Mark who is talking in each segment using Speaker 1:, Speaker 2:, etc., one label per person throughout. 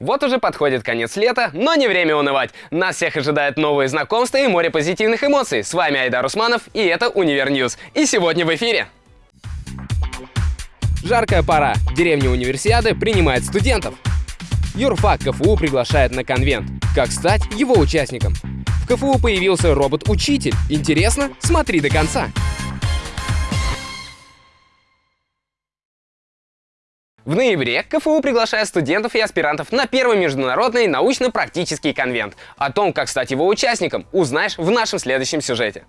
Speaker 1: Вот уже подходит конец лета, но не время унывать. Нас всех ожидают новые знакомства и море позитивных эмоций. С вами Айдар Усманов, и это Универ News. И сегодня в эфире. Жаркая пора. Деревня Универсиады принимает студентов. Юрфак КФУ приглашает на конвент. Как стать его участником? В КФУ появился робот-учитель. Интересно? Смотри до конца. В ноябре КФУ приглашает студентов и аспирантов на первый международный научно-практический конвент. О том, как стать его участником, узнаешь в нашем следующем сюжете.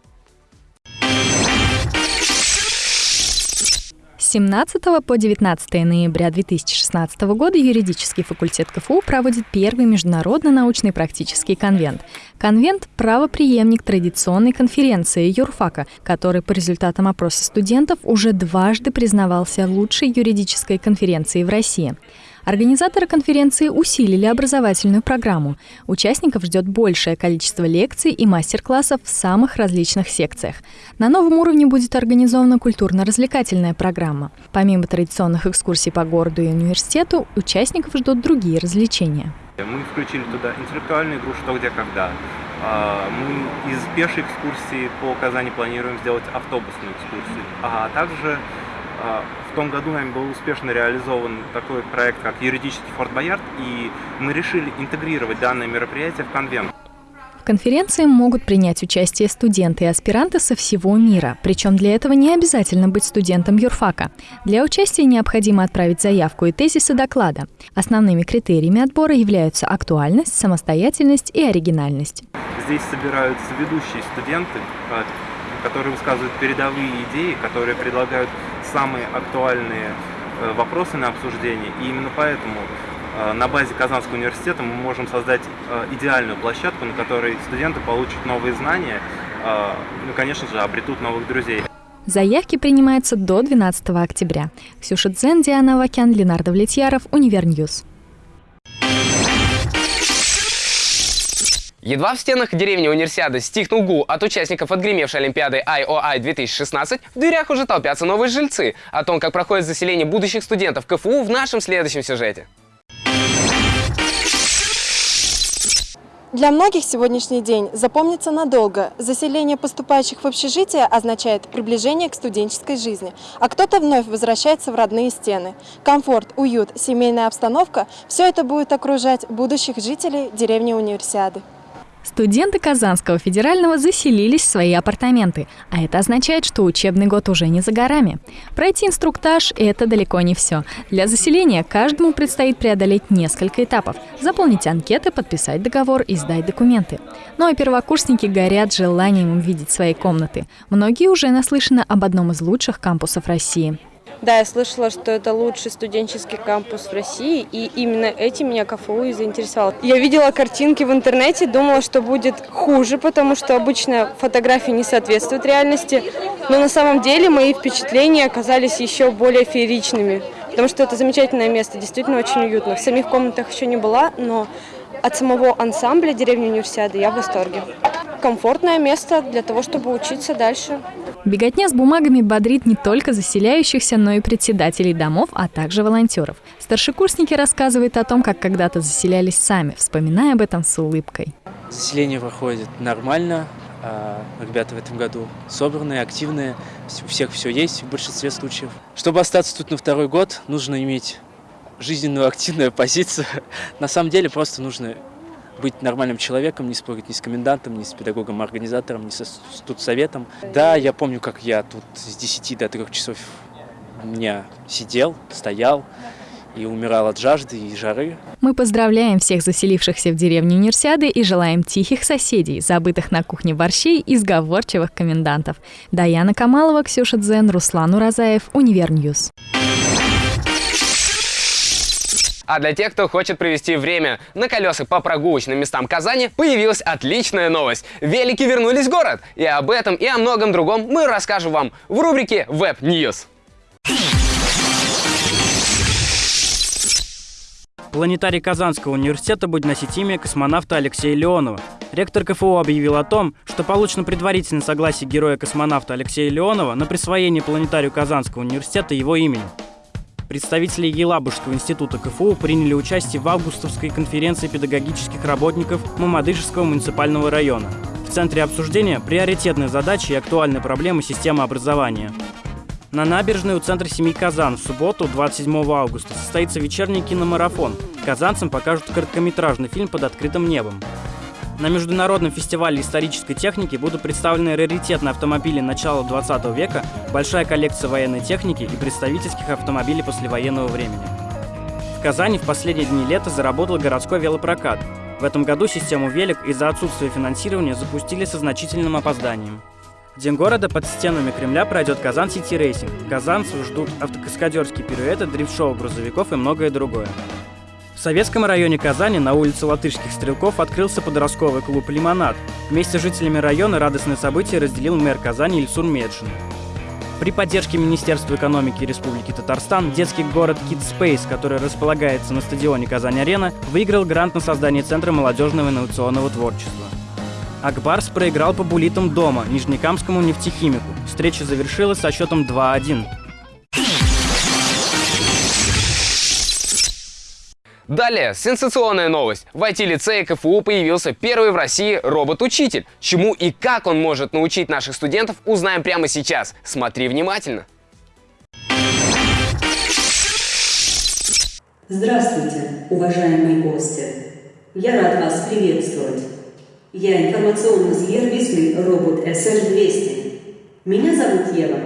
Speaker 2: С 17 по 19 ноября 2016 года юридический факультет КФУ проводит первый международный научный практический конвент. Конвент – правоприемник традиционной конференции юрфака, который по результатам опроса студентов уже дважды признавался лучшей юридической конференцией в России. Организаторы конференции усилили образовательную программу. Участников ждет большее количество лекций и мастер-классов в самых различных секциях. На новом уровне будет организована культурно-развлекательная программа. Помимо традиционных экскурсий по городу и университету, участников ждут другие развлечения.
Speaker 3: Мы включили туда интеллектуальную игру «Что, где, когда». А, мы из пешей экскурсии по Казани планируем сделать автобусную экскурсию, а также а, в том году нами был успешно реализован такой проект, как юридический Форт Боярд, и мы решили интегрировать данное мероприятие в конвент.
Speaker 2: В конференции могут принять участие студенты и аспиранты со всего мира, причем для этого не обязательно быть студентом юрфака. Для участия необходимо отправить заявку и тезисы доклада. Основными критериями отбора являются актуальность, самостоятельность и оригинальность.
Speaker 3: Здесь собираются ведущие студенты, которые высказывают передовые идеи, которые предлагают самые актуальные э, вопросы на обсуждение. И именно поэтому э, на базе Казанского университета мы можем создать э, идеальную площадку, на которой студенты получат новые знания, ну, конечно же, обретут новых друзей.
Speaker 2: Заявки принимаются до 12 октября. Ксюша Дзен, Диана Вакян, Ленар Довлетьяров, Универ News.
Speaker 1: Едва в стенах деревни Универсиады стихнул гул от участников отгремевшей Олимпиады IOI 2016, в дверях уже толпятся новые жильцы. О том, как проходит заселение будущих студентов КФУ в нашем следующем сюжете.
Speaker 4: Для многих сегодняшний день запомнится надолго. Заселение поступающих в общежитие означает приближение к студенческой жизни, а кто-то вновь возвращается в родные стены. Комфорт, уют, семейная обстановка – все это будет окружать будущих жителей деревни Универсиады.
Speaker 2: Студенты Казанского федерального заселились в свои апартаменты, а это означает, что учебный год уже не за горами. Пройти инструктаж – это далеко не все. Для заселения каждому предстоит преодолеть несколько этапов – заполнить анкеты, подписать договор и сдать документы. Ну а первокурсники горят желанием увидеть свои комнаты. Многие уже наслышаны об одном из лучших кампусов России –
Speaker 5: да, я слышала, что это лучший студенческий кампус в России, и именно этим меня КФУ и заинтересовало. Я видела картинки в интернете, думала, что будет хуже, потому что обычно фотографии не соответствуют реальности, но на самом деле мои впечатления оказались еще более фееричными, потому что это замечательное место, действительно очень уютно. В самих комнатах еще не была, но от самого ансамбля деревни Универсиады я в восторге. Комфортное место для того, чтобы учиться дальше.
Speaker 2: Беготня с бумагами бодрит не только заселяющихся, но и председателей домов, а также волонтеров. Старшекурсники рассказывают о том, как когда-то заселялись сами, вспоминая об этом с улыбкой.
Speaker 6: Заселение проходит нормально. А, ребята в этом году собранные, активные, у всех все есть в большинстве случаев. Чтобы остаться тут на второй год, нужно иметь жизненную активную позицию. На самом деле просто нужно быть нормальным человеком, не спорить ни с комендантом, ни с педагогом-организатором, ни с студсоветом. Да, я помню, как я тут с 10 до 3 часов дня сидел, стоял и умирал от жажды и жары.
Speaker 2: Мы поздравляем всех заселившихся в деревню Универсиады и желаем тихих соседей, забытых на кухне борщей и сговорчивых комендантов. Даяна Камалова, Ксюша Дзен, Руслан Уразаев, Универ News.
Speaker 1: А для тех, кто хочет провести время на колесах по прогулочным местам Казани, появилась отличная новость. Велики вернулись в город. И об этом, и о многом другом мы расскажем вам в рубрике Web News.
Speaker 7: Планетарий Казанского университета будет носить имя космонавта Алексея Леонова. Ректор КФУ объявил о том, что получено предварительное согласие героя-космонавта Алексея Леонова на присвоение планетарию Казанского университета его имени. Представители Елабужского института КФУ приняли участие в августовской конференции педагогических работников Мамадышевского муниципального района. В центре обсуждения приоритетные задачи и актуальные проблемы системы образования. На набережной у центра семьи Казан в субботу, 27 августа, состоится вечерний киномарафон. Казанцам покажут короткометражный фильм под открытым небом. На Международном фестивале исторической техники будут представлены раритетные автомобили начала 20 века, большая коллекция военной техники и представительских автомобилей послевоенного времени. В Казани в последние дни лета заработал городской велопрокат. В этом году систему велик из-за отсутствия финансирования запустили со значительным опозданием. День города под стенами Кремля пройдет Kazan City Racing. Казанцев ждут автокаскадерские пируэты, дрифт-шоу грузовиков и многое другое. В советском районе Казани на улице Латышских Стрелков открылся подростковый клуб «Лимонад». Вместе с жителями района радостное событие разделил мэр Казани Ильсур Меджин. При поддержке Министерства экономики Республики Татарстан детский город Kids Space, который располагается на стадионе Казань-Арена, выиграл грант на создание Центра молодежного инновационного творчества. Акбарс проиграл по булитам дома Нижнекамскому нефтехимику. Встреча завершилась со счетом 2-1.
Speaker 1: Далее, сенсационная новость. В IT-лицее КФУ появился первый в России робот-учитель. Чему и как он может научить наших студентов, узнаем прямо сейчас. Смотри внимательно.
Speaker 8: Здравствуйте, уважаемые гости! Я рад вас приветствовать. Я информационный сервисный робот SR200. Меня зовут Ева.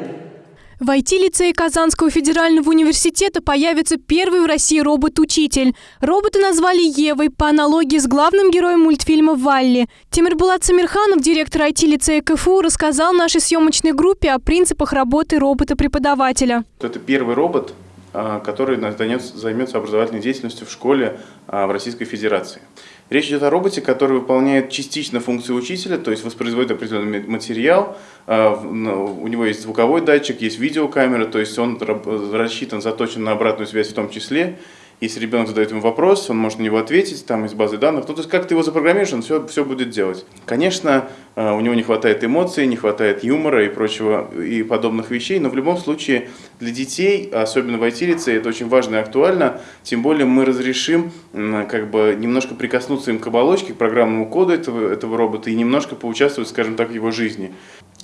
Speaker 9: В IT-лицее Казанского федерального университета появится первый в России робот-учитель. Робота назвали Евой по аналогии с главным героем мультфильма «Валли». Тимирбулат Самирханов, директор IT-лицея КФУ, рассказал нашей съемочной группе о принципах работы робота-преподавателя.
Speaker 10: Это первый робот, а, который займется образовательной деятельностью в школе а, в Российской Федерации. Речь идет о роботе, который выполняет частично функцию учителя, то есть воспроизводит определенный материал. А, у него есть звуковой датчик, есть видеокамера, то есть он рассчитан, заточен на обратную связь в том числе. Если ребенок задает ему вопрос, он может на него ответить, там из базы данных. Ну, то есть как ты его запрограммируешь, он все, все будет делать. Конечно, э, у него не хватает эмоций, не хватает юмора и прочего, и подобных вещей, но в любом случае для детей, особенно в IT-лице, это очень важно и актуально, тем более мы разрешим как бы немножко прикоснуться им к оболочке, к программному коду этого, этого робота и немножко поучаствовать, скажем так, в его жизни.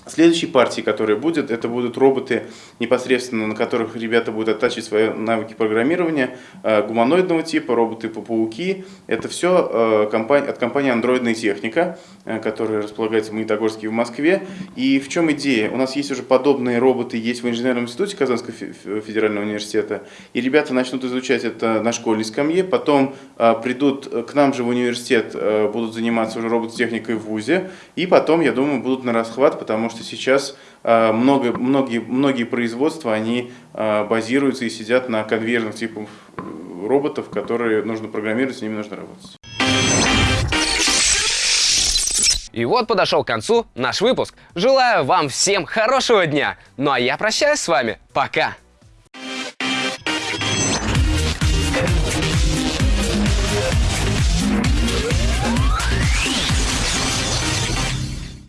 Speaker 10: Следующей партией, которая будет, это будут роботы, непосредственно на которых ребята будут оттачивать свои навыки программирования, э, гуманоидного типа, роботы-пауки. Это все э, от компании «Андроидная техника», э, которая располагается в Магнитогорске в Москве. И в чем идея? У нас есть уже подобные роботы, есть в инженерном институте Казанского федерального университета, и ребята начнут изучать это на школьной скамье, потом придут к нам же в университет, будут заниматься уже робототехникой в ВУЗе, и потом, я думаю, будут на расхват, потому что что сейчас а, много, многие, многие производства, они а, базируются и сидят на конвейерных типах роботов, которые нужно программировать, с ними нужно работать.
Speaker 1: И вот подошел к концу наш выпуск. Желаю вам всем хорошего дня. Ну а я прощаюсь с вами. Пока!